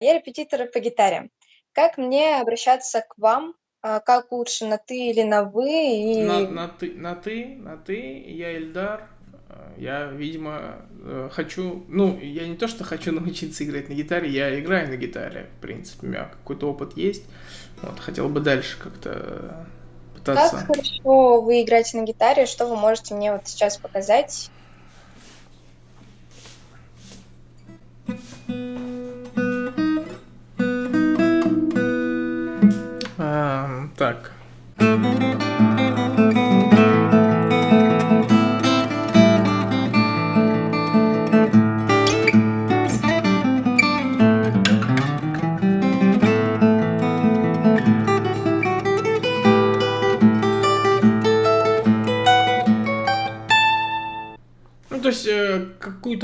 Я репетитор по гитаре. Как мне обращаться к вам? А, как лучше, на ты или на вы? На, И на ты, на ты, на ты, я Эльдар. Э, Я, видимо, э, хочу, ну, я не то, что хочу научиться играть на гитаре, я играю на гитаре, в принципе, у меня какой-то опыт есть. Вот, хотел бы дальше как-то как пытаться. хорошо вы играете на гитаре? Что вы можете мне вот сейчас показать?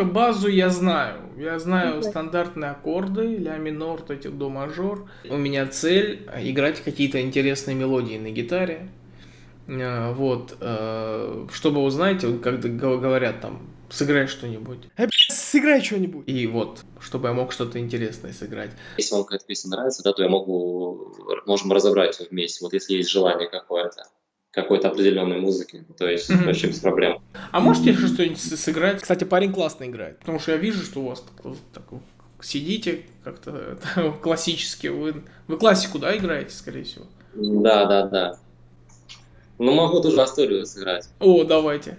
Какую-то базу я знаю. Я знаю Мгм. стандартные аккорды, ля минор, эти до мажор. У меня цель играть какие-то интересные мелодии на гитаре. Э, Вот, э, чтобы, вы знаете, г- говорят там, сыграй что-нибудь. Э, сыграй что-нибудь. И вот, чтобы я мог что-то интересное сыграть. Если вам какая-то песня нравится, да, то я могу, можем разобрать ее вместе. Вот если есть желание какое-то, какой-то определенной музыки, то есть Мгм. вообще без проблем. А можете еще что-нибудь сыграть? Кстати, парень классно играет. Потому что я вижу, что у вас так, сидите как-то классически. Вы, вы классику, да, играете, скорее всего? Да, да, да. Ну, могу тоже Асторию сыграть. О, давайте.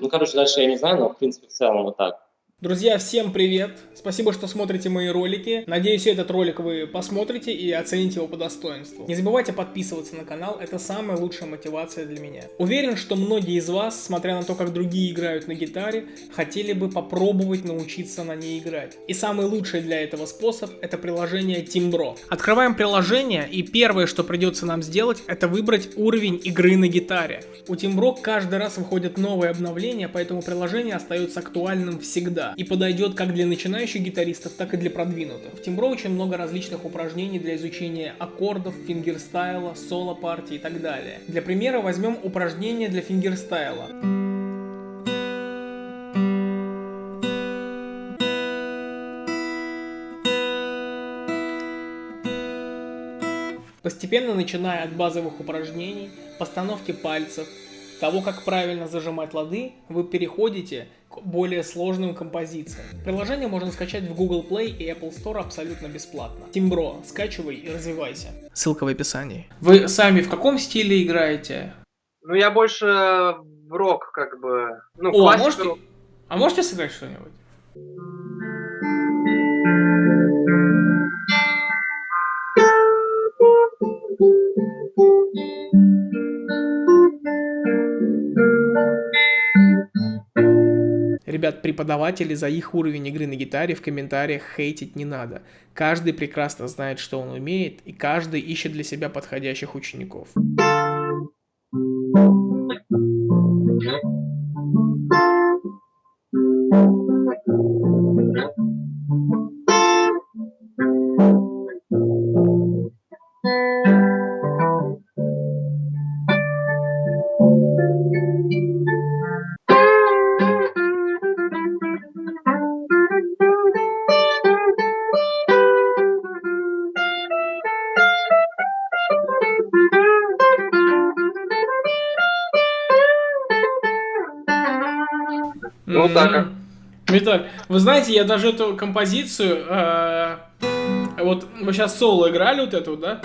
Ну, короче, дальше я не знаю, но, в принципе, в целом вот так. Друзья, всем привет! Спасибо, что смотрите мои ролики. Надеюсь, этот ролик вы посмотрите и оцените его по достоинству. Не забывайте подписываться на канал, это самая лучшая мотивация для меня. Уверен, что многие из вас, смотря на то, как другие играют на гитаре, хотели бы попробовать научиться на ней играть. И самый лучший для этого способ это приложение Timbro. Открываем приложение и первое, что придется нам сделать, это выбрать уровень игры на гитаре. У Timbro каждый раз выходят новые обновления, поэтому приложение остается актуальным всегда и подойдет как для начинающих гитаристов, так и для продвинутых. В Timbro очень много различных упражнений для изучения аккордов, фингерстайла, соло-партии и так далее. Для примера возьмем упражнение для фингерстайла. Постепенно начиная от базовых упражнений, постановки пальцев, того, как правильно зажимать лады, вы переходите к более сложным композициям. Приложение можно скачать в Google Play и Apple Store абсолютно бесплатно. Тимбро, скачивай и развивайся. Ссылка в описании. Вы сами в каком стиле играете? Ну, я больше в рок, как бы. Ну, О, а можете, рок. а можете сыграть что-нибудь? Ребят, преподаватели за их уровень игры на гитаре в комментариях хейтить не надо. Каждый прекрасно знает, что он умеет, и каждый ищет для себя подходящих учеников. Ну, вот так, Виталь, вы знаете, я даже эту композицию, э, вот вы сейчас соло играли вот эту, да?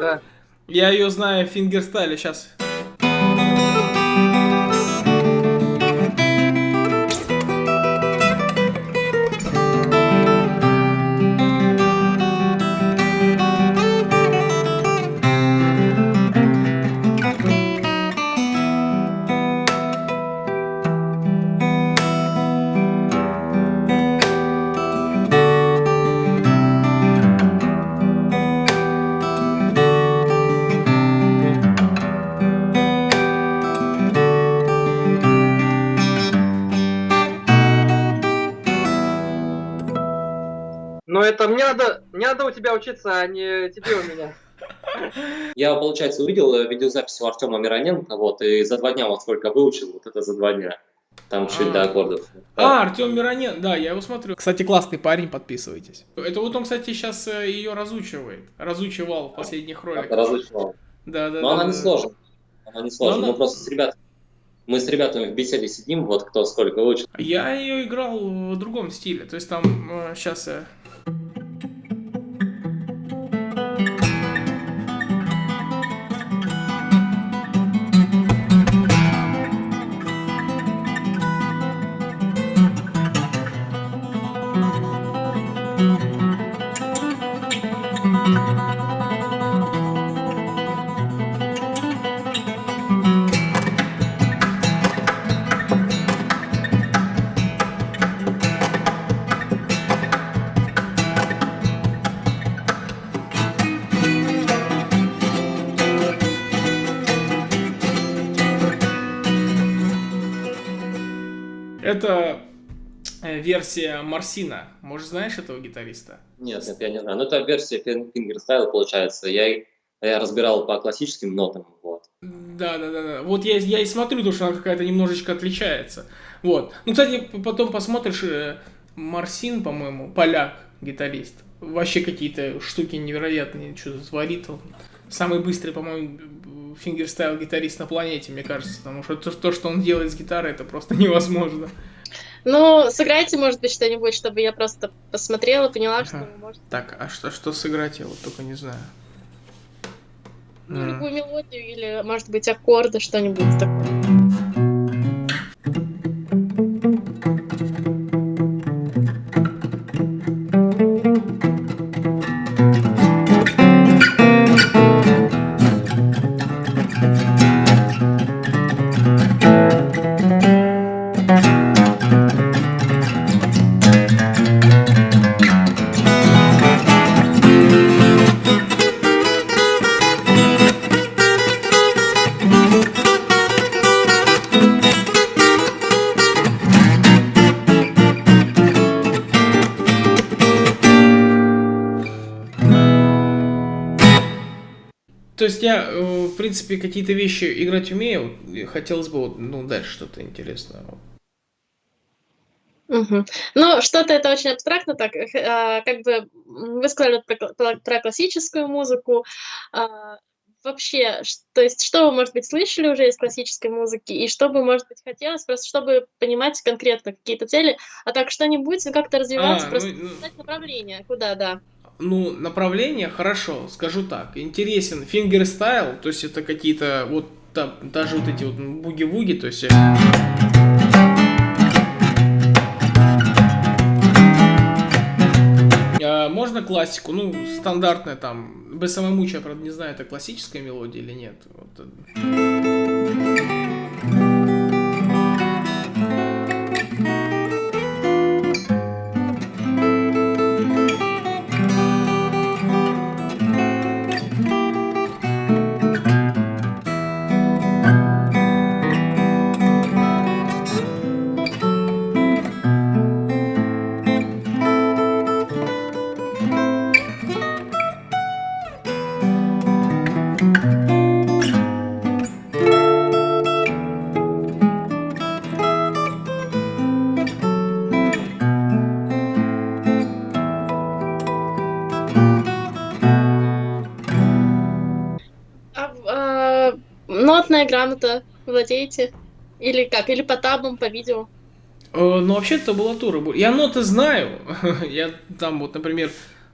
Да. Я ее знаю в фингерстайле, сейчас. Это мне надо, мне надо у тебя учиться, а не тебе у меня. Я, получается, увидел э, видеозапись у Артема Мироненко, вот, и за два дня вот сколько выучил, вот это за два дня. Там чуть А. до аккордов. А, Артем Миронен, да, я его смотрю. Кстати, классный парень, подписывайтесь. Это вот он, кстати, сейчас ее разучивает. Разучивал в последних роликах. разучивал. Да, да, Но да, она да, не да. сложна. Она не сложна. она- Мы просто с ребятами, мы с ребятами в беседе сидим, вот кто сколько выучил. Я ее играл в другом стиле. То есть там сейчас я. Это э, версия Марсина. Может, знаешь этого гитариста? Нет, нет, я не знаю. Ну, это версия фин- фингерстайл, получается. Я, я разбирал по классическим нотам, вот. Да, да, да, да. Вот я, я и смотрю, потому что она какая-то немножечко отличается. Вот. Ну, кстати, потом посмотришь, э, Марсин, по-моему, поляк, гитарист. Вообще какие-то штуки невероятные, что-то творит он. Самый быстрый, по-моему, фингерстайл гитарист на планете, мне кажется. Потому что то, то, что он делает с гитарой, это просто невозможно. Ну, сыграйте, может быть, что-нибудь, чтобы я просто посмотрела, поняла, что вы можете. Так, а что, что сыграть, я вот только не знаю. Ну, любую мелодию или, может быть, аккорды, что-нибудь такое. То есть я, э, в принципе, какие-то вещи играть умею. Хотелось бы, ну, дальше что-то интересное. Мгм. Ну, что-то это очень абстрактно, так, э, а, как бы вы сказали про, кла- про- про классическую музыку. а, вообще, то есть, что вы, может быть, слышали уже из классической музыки, и что бы, может быть, хотелось, просто чтобы понимать конкретно какие-то цели, а так что-нибудь, ну, как-то развиваться, А, просто ну, ну, знать направление, куда, да. Ну, направление, хорошо, скажу так. Интересен фингерстайл, то есть это какие-то вот та- даже вот эти вот буги-вуги, то есть... э, а, Можно классику, ну, стандартная там, я, правда, не знаю, это классическая мелодия или нет. Вот, нотная грамота владеете? Или как? Или по табам, по видео? Э, Ну, вообще табулатура. бу- Я ноты знаю. Я там вот, например,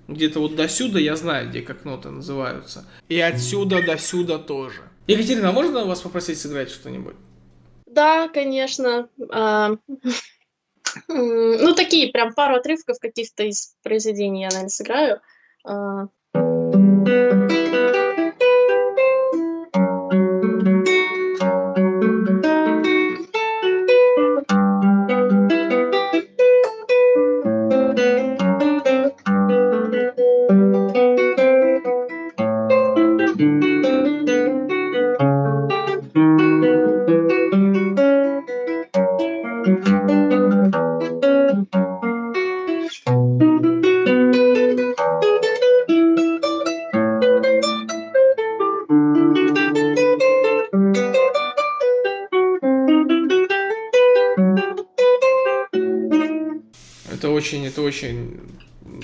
где-то вот до сюда я знаю, где как ноты называются. И отсюда до сюда тоже. Екатерина, а можно вас попросить сыграть что-нибудь? Да, конечно. А, ну, такие, прям пару отрывков каких-то из произведений я, наверное, сыграю. Очень, это очень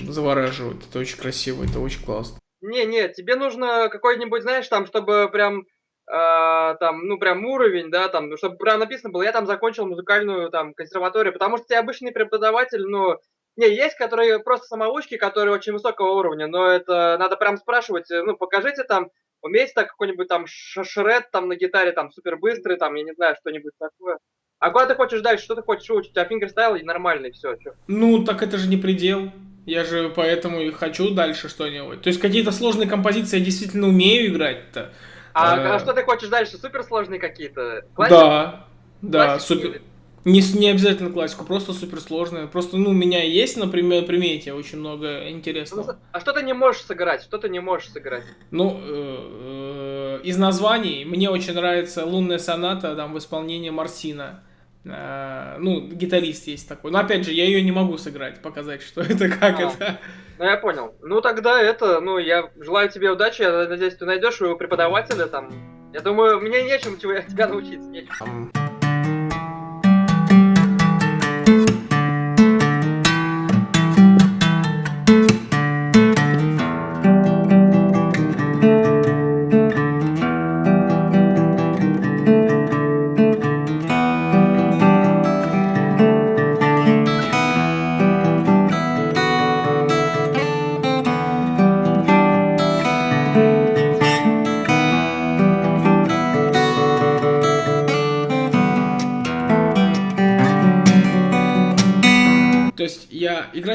завораживает, это очень красиво, это очень классно. Не, не, тебе нужно какой-нибудь, знаешь, там, чтобы прям, э, там, ну, прям уровень, да, там, ну, чтобы прям написано было, я там закончил музыкальную, там, консерваторию, потому что тебе обычный преподаватель, ну, не, есть, которые просто самоучки, которые очень высокого уровня, но это надо прям спрашивать, э, ну, покажите там, умеете так какой-нибудь там шред там на гитаре, там, супер быстрый, там, я не знаю, что-нибудь такое. А куда ты хочешь дальше? Что ты хочешь учить? У тебя фингерстайл и нормальный, все. Ну, так это же не предел. Я же поэтому и хочу дальше что-нибудь. То есть какие-то сложные композиции я действительно умею играть-то. А, а, а что ты хочешь дальше? Суперсложные какие-то? Да, да, супер. Не, не обязательно классику, просто суперсложные. Просто, ну, у меня есть, например, примете очень много интересного. Ну, а что ты не можешь сыграть? Что ты не можешь сыграть? Ну, э, э, из названий мне очень нравится «Лунная соната» там в исполнении Марсина. Э, ну, гитарист есть такой. Но опять же, я ее не могу сыграть, показать, что это, как а, это. Ну, я понял. Ну, тогда это, ну, я желаю тебе удачи, я надеюсь, ты найдешь своего преподавателя там. Я думаю, мне нечем чего тебя научить. Нечем.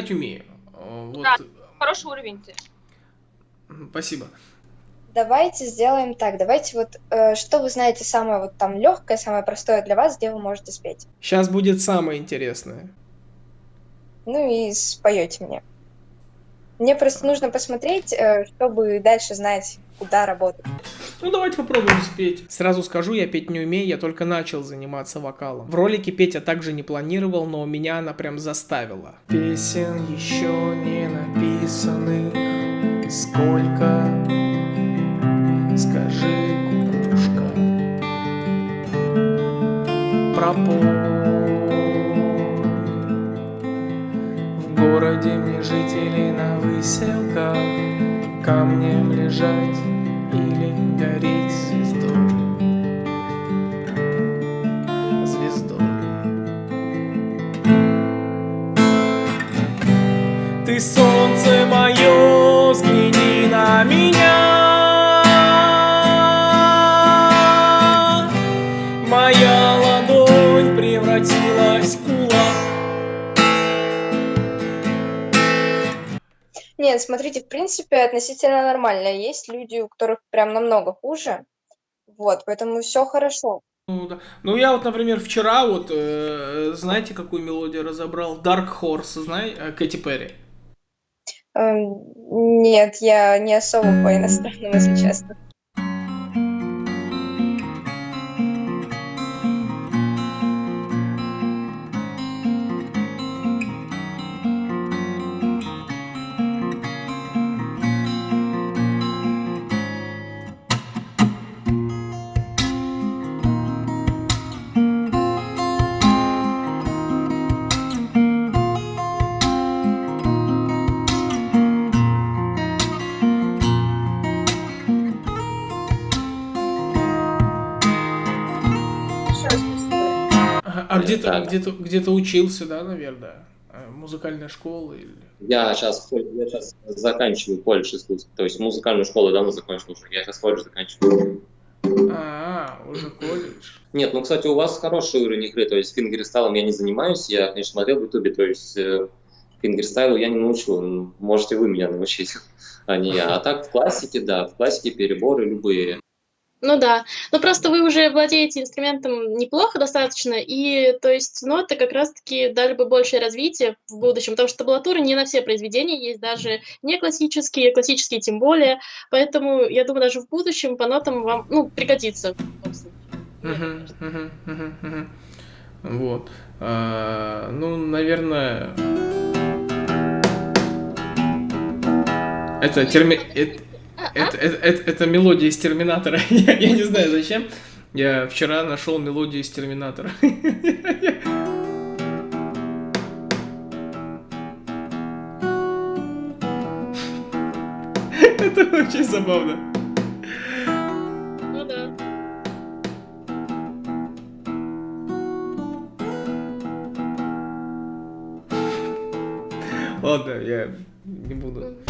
Играть умею. Вот. Да, хороший уровень ты. Спасибо. Давайте сделаем так. Давайте вот, э, что вы знаете самое вот там легкое, самое простое для вас, где вы можете спеть? Сейчас будет самое интересное. Ну и споете мне. Мне просто нужно посмотреть, э, чтобы дальше знать, куда работать. Ну давайте попробуем спеть. Сразу скажу, я петь не умею, я только начал заниматься вокалом. В ролике петь я также не планировал, но меня она прям заставила. Песен еще не написаны, сколько, скажи, кукушка, пропой. В городе мне жители на выселках камнем лежать гореть звездой. Звездой. Ты солнце мое, взгляни на меня. Моя ладонь превратилась в Нет, смотрите, в принципе, относительно нормально. Есть люди, у которых прям намного хуже. Вот, поэтому все хорошо. Ну, да. ну я вот, например, вчера вот, э, знаете, какую мелодию разобрал? Dark Horse, знаете, э, Кэти Перри. Эм, нет, я не особо по иностранным, если честно. А где-то да. где-то где-то учился, да, наверное, э, музыкальная школа или? Я сейчас, я сейчас заканчиваю колледж искусств, то есть музыкальную школу давно закончил уже, я сейчас колледж заканчиваю. А, уже колледж. Нет, ну, кстати, у вас хороший уровень игры, то есть фингерстайлом я не занимаюсь, я, конечно, смотрел в ютубе, то есть э, фингерстайлу я не научу, можете вы меня научить, а не я. А так в классике, да, в классике переборы любые. Ну да, но просто вы уже владеете инструментом неплохо достаточно, и то есть ноты как раз-таки дали бы большее развитие в будущем, потому что табулатуры не на все произведения есть, даже не классические, классические тем более, поэтому я думаю, даже в будущем по нотам вам, ну, пригодится. Вот. А, ну, наверное... Это терми... Это, это, это, мелодия из Терминатора. я, я не знаю зачем. Я вчера нашел мелодию из Терминатора. это очень забавно. Ну. Ладно, я не буду.